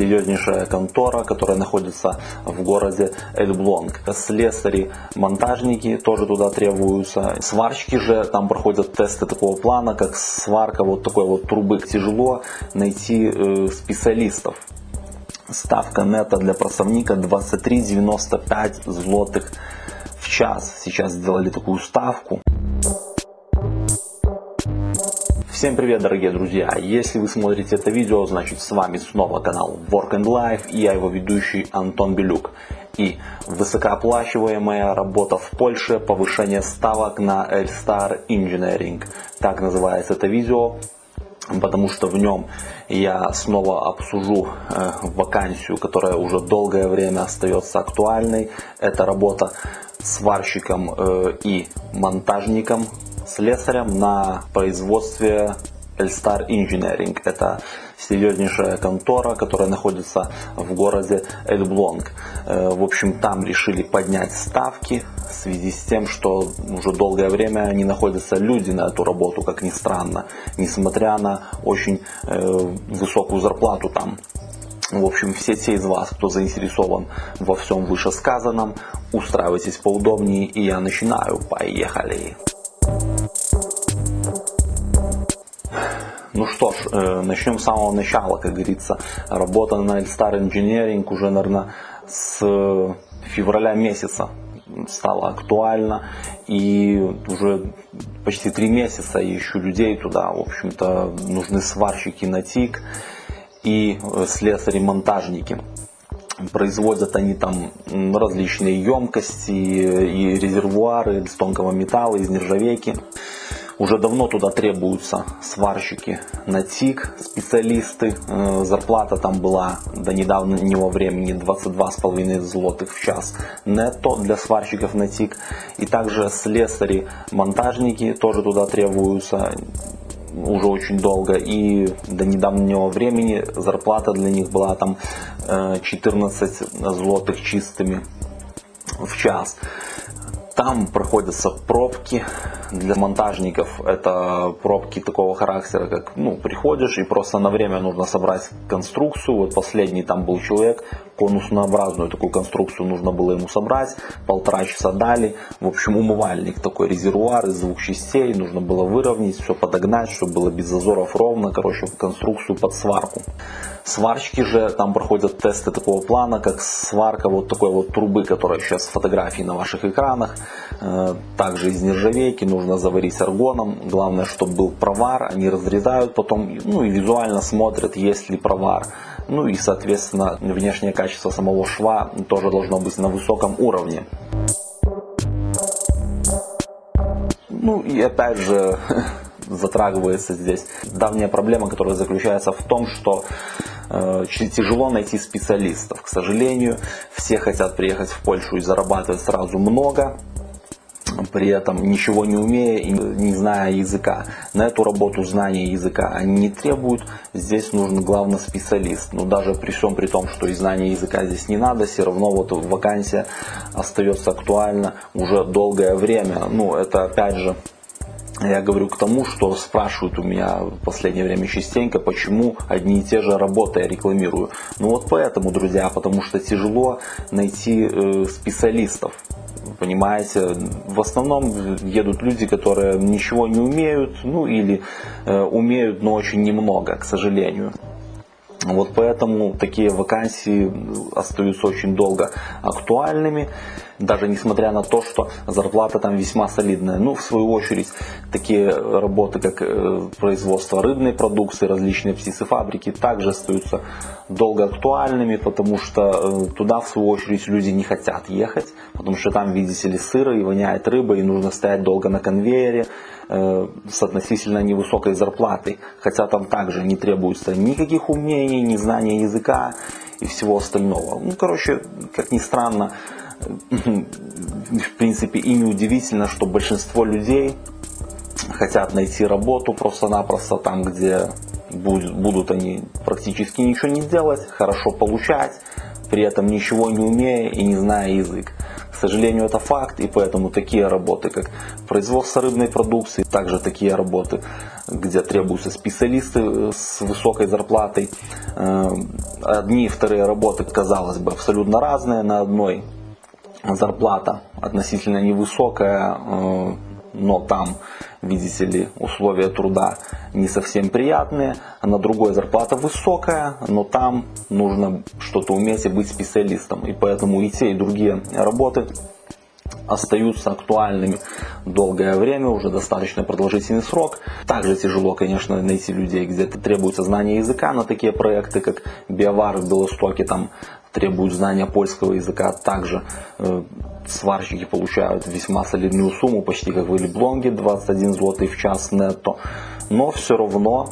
серьезнейшая контора, которая находится в городе Эльблонг. Слесари, монтажники тоже туда требуются. Сварщики же там проходят тесты такого плана, как сварка вот такой вот трубы. Тяжело найти э, специалистов. Ставка нета для просовника 23,95 злотых в час. Сейчас сделали такую ставку. Всем привет, дорогие друзья! Если вы смотрите это видео, значит с вами снова канал Work and Life и я его ведущий Антон Белюк. И высокооплачиваемая работа в Польше, повышение ставок на Elstar Engineering. Так называется это видео, потому что в нем я снова обсужу э, вакансию, которая уже долгое время остается актуальной. Это работа сварщиком э, и монтажником слесарем на производстве Elstar Engineering. Это серьезнейшая контора, которая находится в городе Эльблонг. Э, в общем, там решили поднять ставки в связи с тем, что уже долгое время не находятся люди на эту работу, как ни странно, несмотря на очень э, высокую зарплату там. В общем, все те из вас, кто заинтересован во всем вышесказанном, устраивайтесь поудобнее, и я начинаю. Поехали! Ну что ж, э, начнем с самого начала, как говорится. Работа на Elstar Engineering уже, наверное, с февраля месяца стала актуальна. И уже почти три месяца я ищу людей туда. В общем-то, нужны сварщики на ТИК и э, слесари-монтажники. Производят они там различные емкости и резервуары из тонкого металла, из нержавейки. Уже давно туда требуются сварщики на ТИК, специалисты. Э, зарплата там была до недавнего времени 22,5 злотых в час нетто для сварщиков на ТИК. И также слесари, монтажники тоже туда требуются уже очень долго. И до недавнего времени зарплата для них была там 14 э, злотых чистыми в час. Там проходятся пробки для монтажников. Это пробки такого характера, как ну, приходишь и просто на время нужно собрать конструкцию. Вот последний там был человек, конуснообразную такую конструкцию нужно было ему собрать. Полтора часа дали. В общем, умывальник такой резервуар из двух частей. Нужно было выровнять, все подогнать, чтобы было без зазоров ровно. Короче, конструкцию под сварку. Сварщики же там проходят тесты такого плана, как сварка вот такой вот трубы, которая сейчас фотографии на ваших экранах. Э, также из нержавейки нужно заварить аргоном. Главное, чтобы был провар. Они разрезают потом, ну и визуально смотрят, есть ли провар. Ну и, соответственно, внешнее качество самого шва тоже должно быть на высоком уровне. Ну и опять же, затрагивается здесь давняя проблема, которая заключается в том, что э, тяжело найти специалистов. К сожалению, все хотят приехать в Польшу и зарабатывать сразу много, при этом ничего не умея и не зная языка. На эту работу знания языка они не требуют, здесь нужен главный специалист. Но даже при всем при том, что и знания языка здесь не надо, все равно вот вакансия остается актуальна уже долгое время. Ну, это опять же я говорю к тому, что спрашивают у меня в последнее время частенько, почему одни и те же работы я рекламирую. Ну вот поэтому, друзья, потому что тяжело найти э, специалистов. Понимаете, в основном едут люди, которые ничего не умеют, ну или э, умеют, но очень немного, к сожалению. Вот поэтому такие вакансии остаются очень долго актуальными, даже несмотря на то, что зарплата там весьма солидная. Ну, в свою очередь, такие работы, как э, производство рыбной продукции, различные птицефабрики, также остаются долго актуальными, потому что э, туда, в свою очередь, люди не хотят ехать, потому что там, видите ли, сыро и воняет рыба, и нужно стоять долго на конвейере, Э, с относительно невысокой зарплатой, хотя там также не требуется никаких умений, ни знания языка и всего остального. Ну, короче, как ни странно, в принципе и не удивительно, что большинство людей хотят найти работу просто-напросто там, где будут, будут они практически ничего не делать, хорошо получать, при этом ничего не умея и не зная язык. К сожалению, это факт, и поэтому такие работы, как производство рыбной продукции, также такие работы, где требуются специалисты э, с высокой зарплатой. Э, одни и вторые работы, казалось бы, абсолютно разные. На одной зарплата относительно невысокая, э, но там, видите ли, условия труда не совсем приятные, а на другой зарплата высокая, но там нужно что-то уметь и быть специалистом. И поэтому и те, и другие работы остаются актуальными долгое время, уже достаточно продолжительный срок. Также тяжело, конечно, найти людей, где требуется знание языка на такие проекты, как Биовар в Белостоке, там требуют знания польского языка. Также э, сварщики получают весьма солидную сумму, почти как в Эльблонге, 21 злотый в час нетто. Но все равно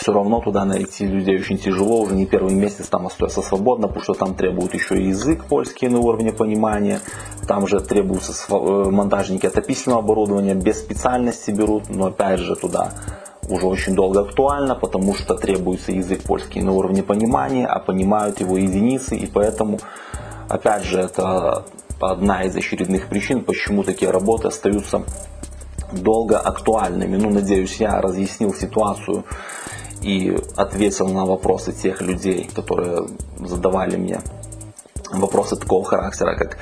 все равно туда найти людей очень тяжело, уже не первый месяц там остается свободно, потому что там требуют еще и язык польский на уровне понимания, там же требуются э, монтажники отопительного оборудования, без специальности берут, но опять же туда уже очень долго актуально, потому что требуется язык польский на уровне понимания, а понимают его единицы, и поэтому, опять же, это одна из очередных причин, почему такие работы остаются долго актуальными. Ну, надеюсь, я разъяснил ситуацию и ответил на вопросы тех людей, которые задавали мне вопросы такого характера, как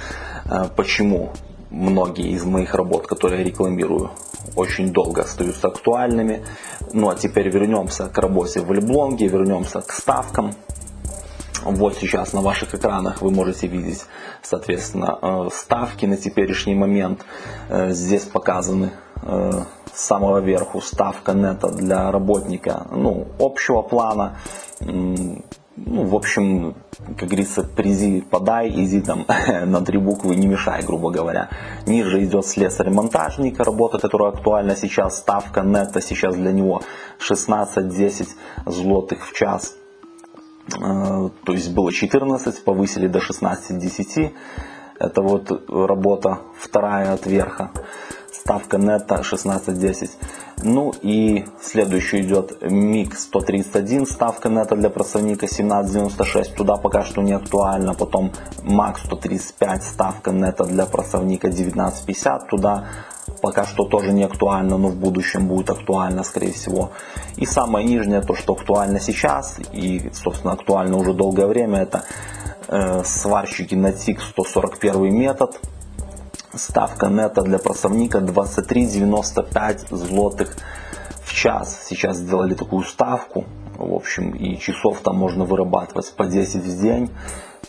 э, почему многие из моих работ, которые я рекламирую, очень долго остаются актуальными. Ну а теперь вернемся к работе в Леблонге, вернемся к ставкам. Вот сейчас на ваших экранах вы можете видеть, соответственно, э, ставки на теперешний момент. Э, здесь показаны с самого верху ставка нета для работника ну, общего плана. Ну, в общем, как говорится, призи подай, изи там на три буквы не мешай, грубо говоря. Ниже идет слесарь-монтажник, работа, которая актуальна сейчас, ставка нета сейчас для него 16-10 злотых в час. Э, то есть было 14, повысили до 16-10. Это вот работа вторая от верха ставка нетто 16.10. Ну и следующий идет MiG 131, ставка нетто для просовника 17.96, туда пока что не актуально. Потом MAX 135, ставка нетто для просовника 19.50, туда пока что тоже не актуально, но в будущем будет актуально, скорее всего. И самое нижнее, то, что актуально сейчас и, собственно, актуально уже долгое время, это э, сварщики на TIG 141 метод. Ставка нета для просовника 23,95 злотых в час. Сейчас сделали такую ставку. В общем, и часов там можно вырабатывать по 10 в день.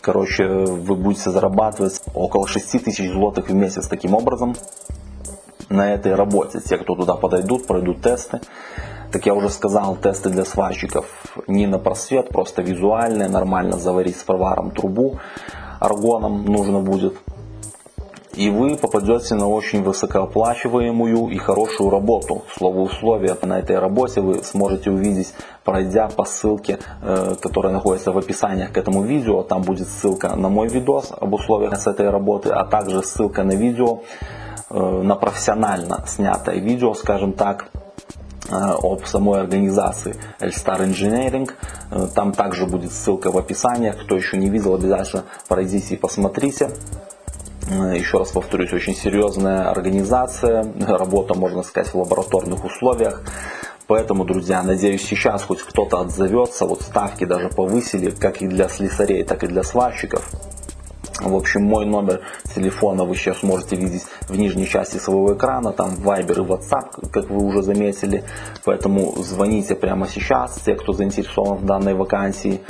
Короче, вы будете зарабатывать около 6 тысяч злотых в месяц таким образом на этой работе. Те, кто туда подойдут, пройдут тесты. Как я уже сказал, тесты для сварщиков не на просвет, просто визуальные, нормально заварить с проваром трубу аргоном нужно будет и вы попадете на очень высокооплачиваемую и хорошую работу. Слово условия на этой работе вы сможете увидеть, пройдя по ссылке, э, которая находится в описании к этому видео. Там будет ссылка на мой видос об условиях с этой работы, а также ссылка на видео, э, на профессионально снятое видео, скажем так, э, об самой организации Elstar Engineering. Там также будет ссылка в описании. Кто еще не видел, обязательно пройдите и посмотрите. Э, еще раз повторюсь, очень серьезная организация, работа, можно сказать, в лабораторных условиях. Поэтому, друзья, надеюсь, сейчас хоть кто-то отзовется, вот ставки даже повысили, как и для слесарей, так и для сварщиков. В общем, мой номер телефона вы сейчас можете видеть в нижней части своего экрана, там Viber и WhatsApp, как вы уже заметили. Поэтому звоните прямо сейчас, те, кто заинтересован в данной вакансии.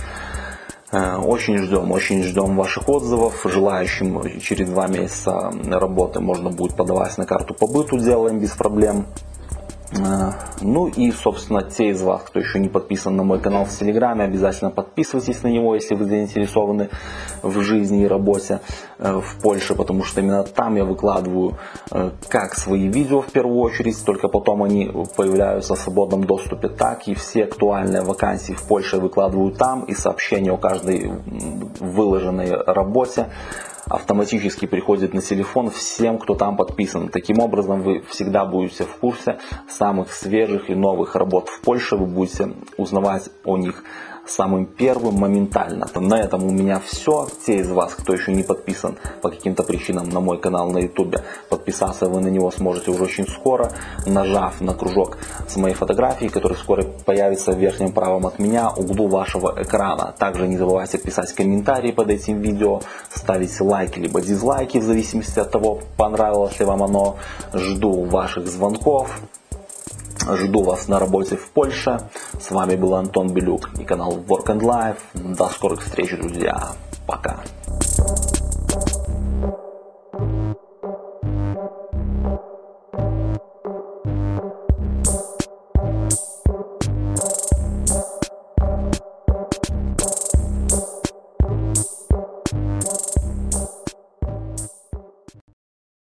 Э, очень ждем, очень ждем ваших отзывов. Желающим через два месяца работы можно будет подавать на карту по быту, делаем без проблем. Э, ну и, собственно, те из вас, кто еще не подписан на мой канал в Телеграме, обязательно подписывайтесь на него, если вы заинтересованы в жизни и работе э, в Польше, потому что именно там я выкладываю э, как свои видео в первую очередь, только потом они появляются в свободном доступе, так и все актуальные вакансии в Польше выкладываю там и сообщения о каждой выложенной работе автоматически приходит на телефон всем, кто там подписан. Таким образом, вы всегда будете в курсе самых свежих и новых работ в Польше. Вы будете узнавать о них самым первым моментально. На этом у меня все. Те из вас, кто еще не подписан по каким-то причинам на мой канал на YouTube, подписаться вы на него сможете уже очень скоро, нажав на кружок с моей фотографией, который скоро появится в верхнем правом от меня углу вашего экрана. Также не забывайте писать комментарии под этим видео, ставить лайки либо дизлайки в зависимости от того, понравилось ли вам оно. Жду ваших звонков. Жду вас на работе в Польше. С вами был Антон Белюк и канал Work and Life. До скорых встреч, друзья.